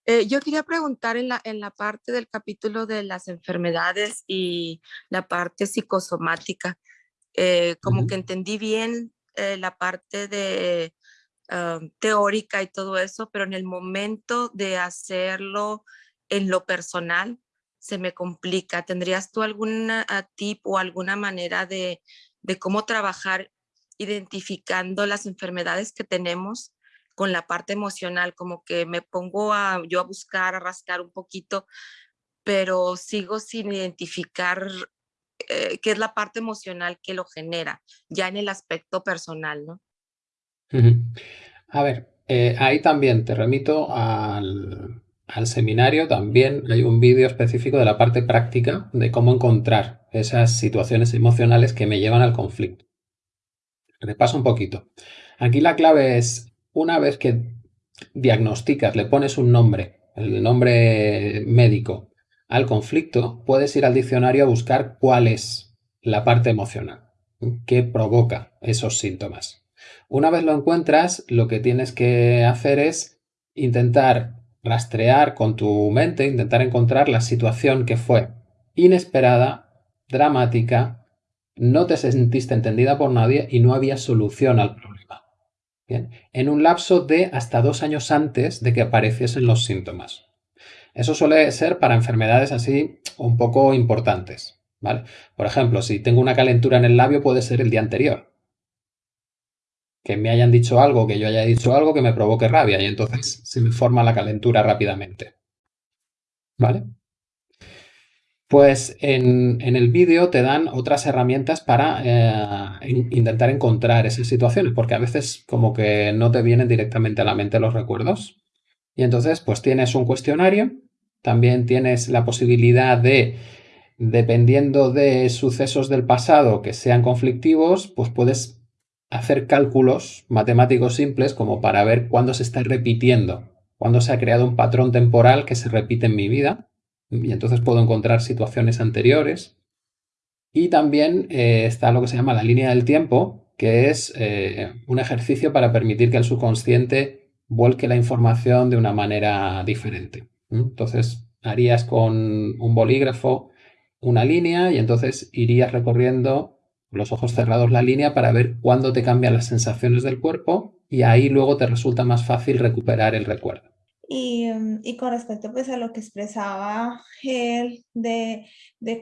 Eh, yo quería preguntar en la, en la parte del capítulo de las enfermedades y la parte psicosomática. Eh, como que entendí bien eh, la parte de ah, teórica y todo eso, pero en el momento de hacerlo en lo personal se me complica. ¿Tendrías tú alguna ah, tip o alguna manera de, de cómo trabajar identificando las enfermedades que tenemos con la parte emocional? Como que me pongo a, yo a buscar, a rascar un poquito, pero sigo sin identificar eh, que es la parte emocional que lo genera, ya en el aspecto personal, ¿no? A ver, eh, ahí también te remito al, seminario, también hay un vídeo específico de la parte práctica de cómo encontrar esas situaciones emocionales que me llevan al conflicto. Repaso un poquito. Aquí la clave es, una vez que diagnosticas, le pones un nombre, el nombre médico, al conflicto, puedes ir al diccionario a buscar cuál es la parte emocional que provoca esos síntomas. Una vez lo encuentras, lo que tienes que hacer es intentar rastrear con tu mente, intentar encontrar la situación que fue inesperada, dramática, no te sentiste entendida por nadie y no había solución al problema. Bien. En un lapso de hasta dos años antes de que apareciesen los síntomas. Eso suele ser para enfermedades así un poco importantes, ¿vale? Por ejemplo, si tengo una calentura en el labio puede ser el día anterior. Que me hayan dicho algo, que yo haya dicho algo que me provoque rabia y entonces se me forma la calentura rápidamente. ¿Vale? Pues en, el vídeo te dan otras herramientas para eh, intentar encontrar esas situaciones, porque a veces como que no te vienen directamente a la mente los recuerdos. Y entonces, pues tienes un cuestionario, también tienes la posibilidad de, dependiendo de sucesos del pasado que sean conflictivos, pues puedes hacer cálculos matemáticos simples como para ver cuándo se está repitiendo, cuándo se ha creado un patrón temporal que se repite en mi vida. Y entonces puedo encontrar situaciones anteriores. Y también eh, está lo que se llama la línea del tiempo, que es eh, un ejercicio para permitir que el subconsciente vuelque la información de una manera diferente. Entonces harías con un bolígrafo una línea y entonces irías recorriendo los ojos cerrados la línea para ver cuándo te cambian las sensaciones del cuerpo y ahí luego te resulta más fácil recuperar el recuerdo. Y, em, con respecto pues a lo que expresaba él de,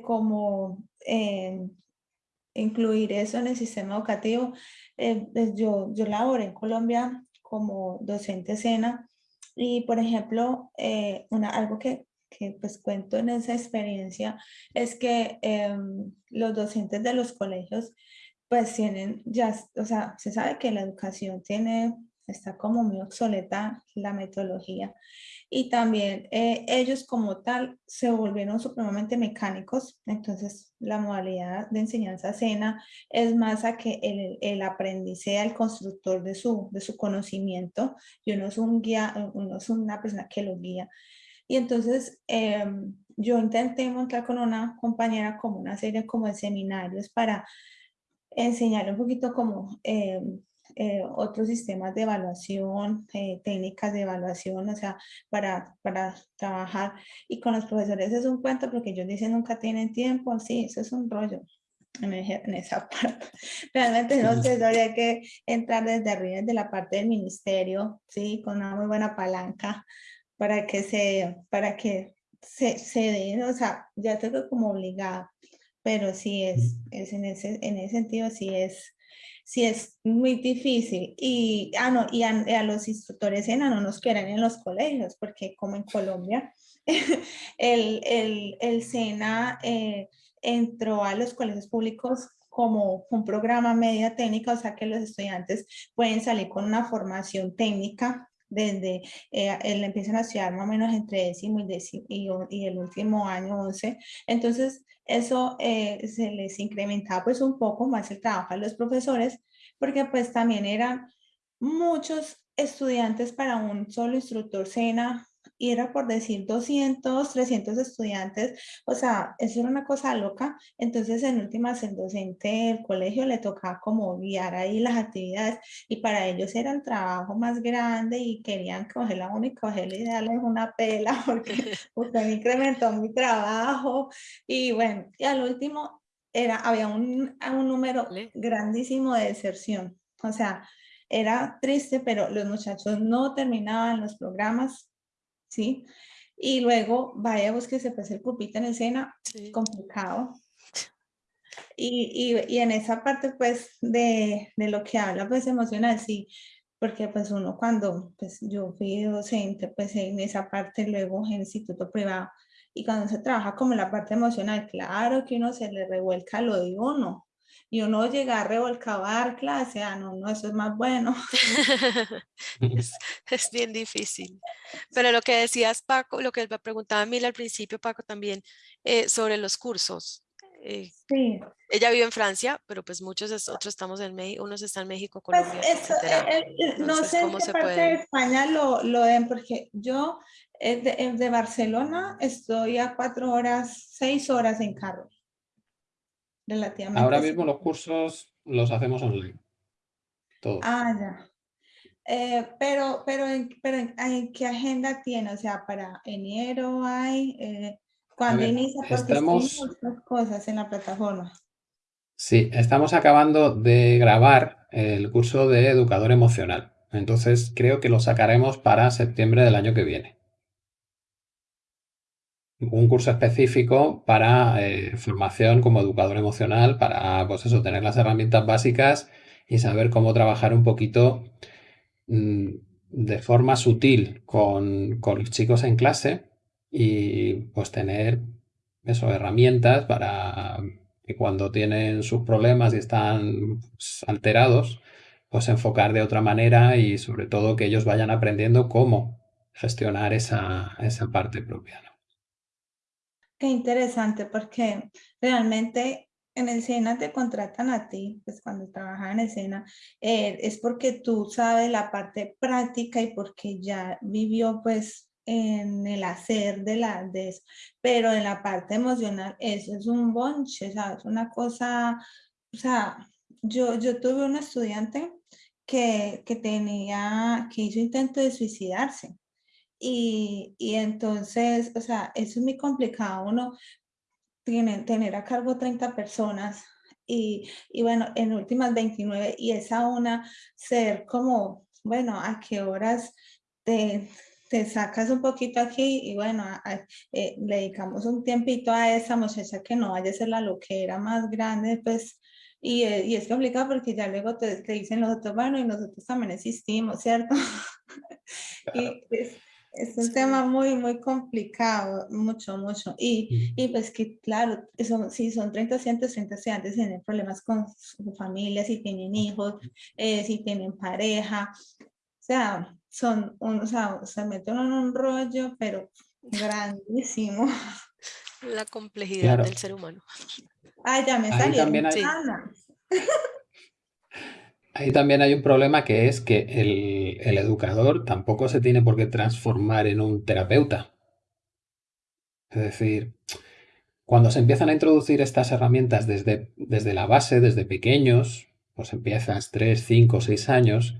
cómo em, incluir eso en el sistema educativo, eh, pues yo, yo laboré en Colombia como docente escena. Y, por ejemplo, eh, una, algo que, que, pues cuento en esa experiencia es que em, los docentes de los colegios pues tienen ya, o sea, se sabe que la educación tiene, está como muy obsoleta la metodología y también eh, ellos como tal se volvieron supremamente mecánicos, entonces la modalidad de enseñanza cena es más a que el, el aprendiz sea el constructor de su, de su conocimiento y uno es, un guía, uno es una persona que lo guía. Y entonces em, yo intenté montar con una compañera como una serie como de seminarios para enseñar un poquito como em, eh, otros sistemas de evaluación, eh, técnicas de evaluación, o sea, para, para trabajar. Y con los profesores es un cuento porque ellos dicen nunca tienen tiempo, sí, eso es un rollo en, esa parte. Realmente no sé, habría que entrar desde arriba, desde la parte del ministerio, sí, con una muy buena palanca para que se, para que se, se den, o sea, ya tengo como obligada, pero sí es, es en, ese, en ese sentido, sí es, sí es muy difícil. Y, ah, no, y a, los instructores ENA no nos quieren en los colegios, porque como en Colombia, el, el, el SENA eh, entró a los colegios públicos como un programa media técnica, o sea que los estudiantes pueden salir con una formación técnica desde, eh, empiezan a estudiar más o menos entre décimo y, décimo y, el último año 11. Entonces, eso eh, se les incrementaba pues un poco más el trabajo a los profesores, porque pues también eran muchos estudiantes para un solo instructor SENA y era por decir 200, 300 estudiantes, o sea, eso era una cosa loca. Entonces, en últimas, el docente del colegio le tocaba como guiar ahí las actividades y para ellos era el trabajo más grande y querían coger la única, cogerle y darles una pela porque usted incrementó mi trabajo. Y bueno, y al último era, había un, un número grandísimo de deserción, o sea, era triste, pero los muchachos no terminaban los programas ¿sí? Y luego vaya, búsquese pues el pupito en escena, complicado. Y, y, y, en esa parte pues de, de, lo que habla pues emocional, sí, porque pues uno cuando pues yo fui docente pues en esa parte luego en instituto privado y cuando se trabaja como la parte emocional, claro que uno se le revuelca lo de uno, y uno llega a revolcar clase, ah, no, no, eso es más bueno. es, bien difícil. Pero lo que decías, Paco, lo que me preguntaba Mila al principio, Paco, también, eh, sobre los cursos. Eh, sí. Ella vive en Francia, pero pues muchos otros estamos en México, unos están en México, pues, Colombia, eh, no sé en qué parte de España lo, lo den, porque yo de, de Barcelona estoy a cuatro horas, seis horas en carro relativamente. Ahora mismo los cursos los hacemos online. Todos. Ah, ya. Eh, pero, pero, en, pero en, qué agenda tiene? O sea, para enero hay, eh, cuando inicia, porque estamos... muchas cosas en la plataforma. Sí, estamos acabando de grabar el curso de educador emocional. Entonces creo que lo sacaremos para septiembre del año que viene un curso específico para eh, formación como educador emocional, para pues eso, tener las herramientas básicas y saber cómo trabajar un poquito mm, de forma sutil con, los chicos en clase y pues tener herramientas para que cuando tienen sus problemas y están pues, alterados, pues enfocar de otra manera y sobre todo que ellos vayan aprendiendo cómo gestionar esa, esa parte propia. Qué interesante, porque realmente en escena te contratan a ti, pues cuando trabajas en escena, eh, es porque tú sabes la parte práctica y porque ya vivió pues en el hacer de, la, de eso, pero en la parte emocional eso es un bonche, ¿sabes? Una cosa, o sea, yo, yo tuve un estudiante que, que tenía, que hizo intento de suicidarse y, y, entonces, o sea, eso es muy complicado. Uno tiene, tener a cargo 30 personas y, y, bueno, en últimas 29 y esa una ser como, bueno, a qué horas te, te sacas un poquito aquí y bueno, eh, le dedicamos un tiempito a esa muchacha que no vaya a ser la loquera más grande, pues, y, eh, y es complicado porque ya luego te, te, dicen los otros, bueno, y nosotros también existimos, ¿cierto? y es, es un tema muy, muy complicado, mucho, mucho. Y, y pues que, claro, son, si son 30, 130 estudiantes, tienen problemas con su familia, si tienen hijos, eh, si tienen pareja. O sea, son, un, o sea, se meten en un rollo, pero grandísimo. La complejidad del ser humano. Ay, ya me salió. También hay... Ahí también hay un problema que es que el, educador tampoco se tiene por qué transformar en un terapeuta. Es decir, cuando se empiezan a introducir estas herramientas desde, desde la base, desde pequeños, pues empiezas 3, 5, 6 años,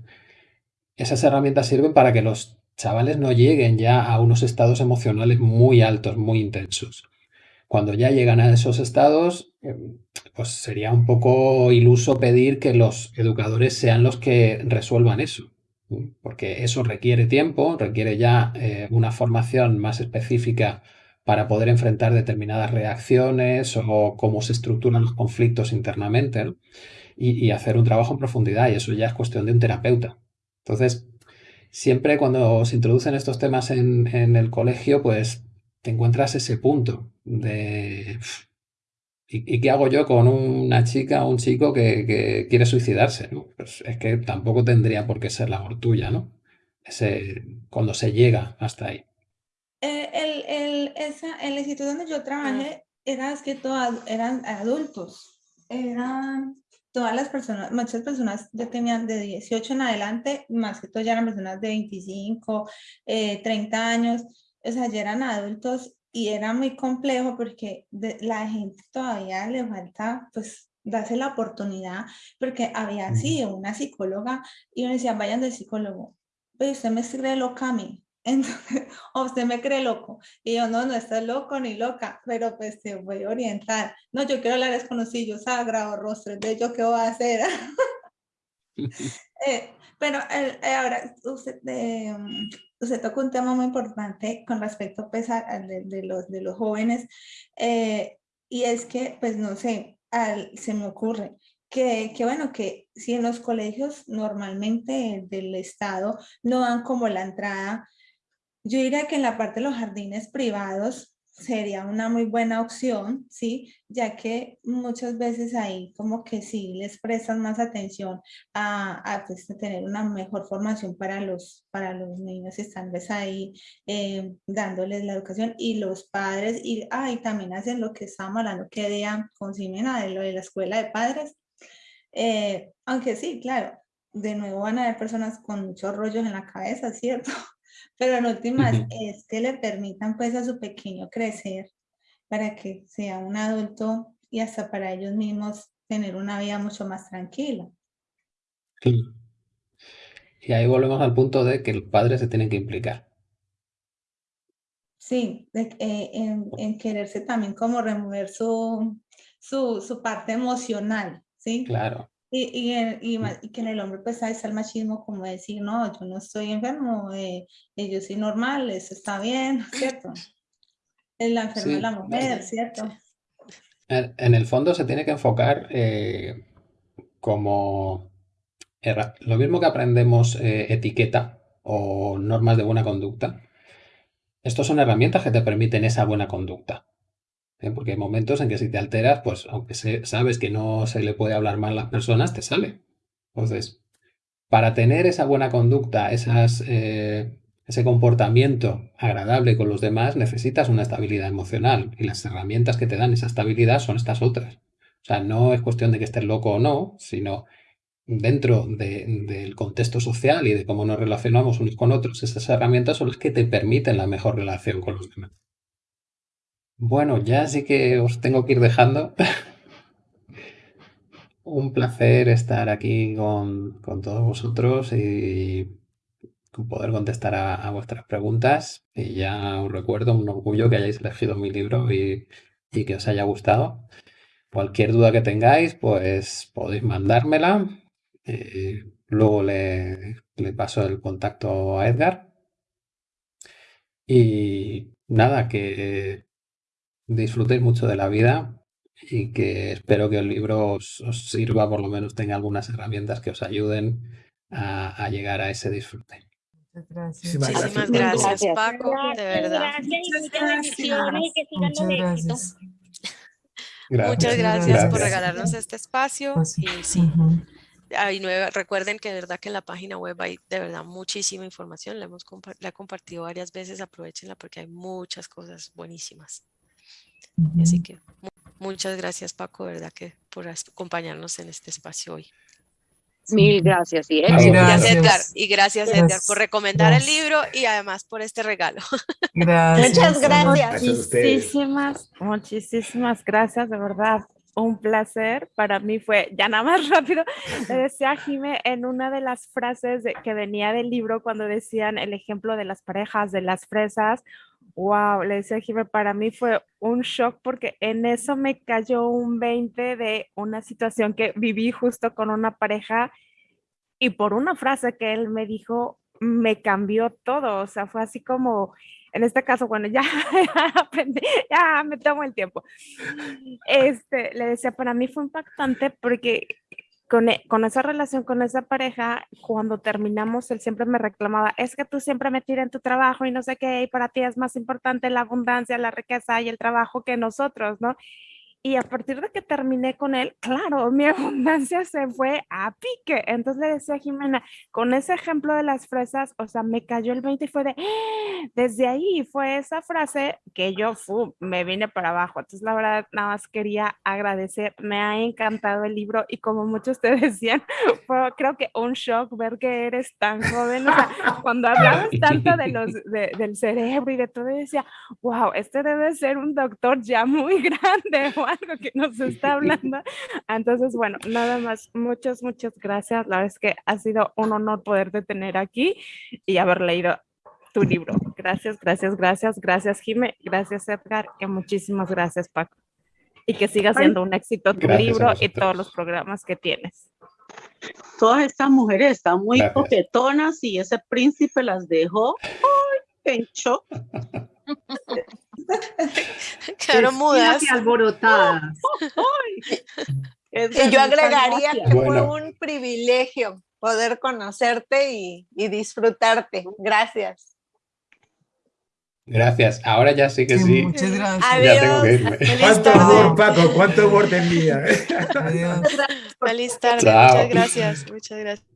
esas herramientas sirven para que los chavales no lleguen ya a unos estados emocionales muy altos, muy intensos. Cuando ya llegan a esos estados, em, pues sería un poco iluso pedir que los educadores sean los que resuelvan eso, porque eso requiere tiempo, requiere ya eh, una formación más específica para poder enfrentar determinadas reacciones o cómo se estructuran los conflictos internamente y, hacer un trabajo en profundidad y eso ya es cuestión de un terapeuta. Entonces, siempre cuando se introducen estos temas en, el colegio, pues te encuentras ese punto de ¿Y, qué hago yo con una chica o un chico que, quiere suicidarse? Pues es que tampoco tendría por qué ser labor tuya, ¿no? Ese, cuando se llega hasta ahí. Eh, el, el, esa, el instituto donde yo trabajé era que todas eran adultos, eran todas las personas, muchas personas ya tenían de 18 en adelante, más que todo ya eran personas de 25, 30 eh, años, o sea, ya eran adultos y era muy complejo porque la gente todavía le falta, pues, darse la oportunidad, porque había sido una psicóloga y me decía, vayan del psicólogo, pero usted me escribe loca a mí, entonces, o usted me cree loco. Y yo, no, no estás loco ni loca, pero pues te voy a orientar. No, yo quiero hablar desconocido, sagrado rostro, de yo qué voy a hacer. eh, pero eh, ahora, usted, eh, usted toca un tema muy importante con respecto pues, a, de, de, los, de los jóvenes, eh, y es que, pues no sé, al, se me ocurre, que, que, bueno, que si en los colegios normalmente del Estado no dan como la entrada yo diría que en la parte de los jardines privados sería una muy buena opción, ¿sí? Ya que muchas veces ahí como que sí les prestan más atención a, pues, tener una mejor formación para los, para los niños, están pues, ahí eh, dándoles la educación y los padres, y ahí también hacen lo que estamos hablando que día con Ximena, de lo de la escuela de padres, eh, aunque sí, claro, de nuevo van a haber personas con muchos rollos en la cabeza, ¿cierto? Pero en últimas es que le permitan pues a su pequeño crecer para que sea un adulto y hasta para ellos mismos tener una vida mucho más tranquila. Y ahí volvemos al punto de que el padre se tiene que implicar. Sí, eh, en, quererse también como remover su, su, su parte emocional, ¿sí? Claro. Y, y, y, que en el hombre pues está el machismo como decir, no, yo no estoy enfermo, eh, eh yo soy normal, eso está bien, ¿cierto? Es la enferma de la mujer, ¿cierto? En, el fondo se tiene que enfocar eh, como lo mismo que aprendemos eh, etiqueta o normas de buena conducta. Estos son herramientas que te permiten esa buena conducta. ¿Eh? Porque hay momentos en que si te alteras, pues aunque sabes que no se le puede hablar mal a las personas, te sale. Entonces, para tener esa buena conducta, eh, ese comportamiento agradable con los demás, necesitas una estabilidad emocional. Y las herramientas que te dan esa estabilidad son estas otras. O sea, no es cuestión de que estés loco o no, sino dentro del contexto social y de cómo nos relacionamos unos con otros, esas herramientas son las que te permiten la mejor relación con los demás. Bueno, ya sí que os tengo que ir dejando. Un placer estar aquí con, todos vosotros y poder contestar a, vuestras preguntas. Y ya os recuerdo, un orgullo que hayáis elegido mi libro y, que os haya gustado. Cualquier duda que tengáis, pues podéis mandármela. Eh, luego le, le paso el contacto a Edgar. Y nada, que disfrutéis mucho de la vida y que espero que el libro os, sirva, por lo menos tenga algunas herramientas que os ayuden a, llegar a ese disfrute. Muchas gracias. Muchísimas gracias, Paco, de verdad. Muchas gracias por regalarnos este espacio. Pues y sí, recuerden que de verdad que en la página web hay de verdad muchísima información. La hemos la he compartido varias veces, aprovechenla porque hay muchas cosas buenísimas. Así que muchas gracias Paco, verdad que por acompañarnos en este espacio hoy. Mil gracias y gracias. Edgar y gracias, Edgar por recomendar el libro y además por este regalo. Gracias. Muchas gracias. Muchísimas, muchísimas gracias de verdad un placer. Para mí fue, ya nada más rápido, le decía a Jime en una de las frases de- que venía del libro cuando decían el ejemplo de las parejas, de las fresas. Wow, le decía Jime, para mí fue un shock porque en eso me cayó un 20 de una situación que viví justo con una pareja y por una frase que él me dijo, me cambió todo. O sea, fue así como, en este caso, bueno, ya aprendí, ya me tomo el tiempo. Este, le decía, para mí fue impactante porque con, e- con esa relación con esa pareja, cuando terminamos, él siempre me reclamaba, es que tú siempre me tiras en tu trabajo y no sé qué, y para ti es más importante la abundancia, la riqueza y el trabajo que nosotros, ¿no? Y a partir de que terminé con él, claro, mi abundancia se fue a pique. Entonces le decía a Jimena, con ese ejemplo de las fresas, o sea, me cayó el 20 y fue de, ¡Ah! desde ahí fue esa frase que yo fu, me vine para abajo. Entonces, la verdad, nada más quería agradecer, me ha encantado el libro y como muchos te decían, fue creo que un shock ver que eres tan joven. O sea, cuando hablabas tanto de los, de- del cerebro y de todo, yo decía, wow, este debe ser un doctor ya muy grande algo que nos está hablando. Entonces, bueno, nada más, muchas, muchas gracias. La verdad es que ha sido un honor poderte tener aquí y haber leído tu libro. Gracias, gracias, gracias, gracias, Jime, gracias, Edgar, y muchísimas gracias, Paco. Y que siga siendo un éxito tu Gracias libro y todos los programas que tienes. Todas estas mujeres están muy Gracias. coquetonas y ese príncipe las dejó ¡ay! en shock. Quedaron Vestidas mudas. y alborotadas. Y yo agregaría que Bueno. fue un privilegio poder conocerte y, y disfrutarte. Gracias. Gracias. Ahora ya sí que sí. Muchas gracias. Ya tengo que Adiós. irme. ¿Cuánto amor, Paco? ¿Cuánto amor te envía? Adiós. Feliz tarde. Chao. Muchas gracias. Muchas gracias.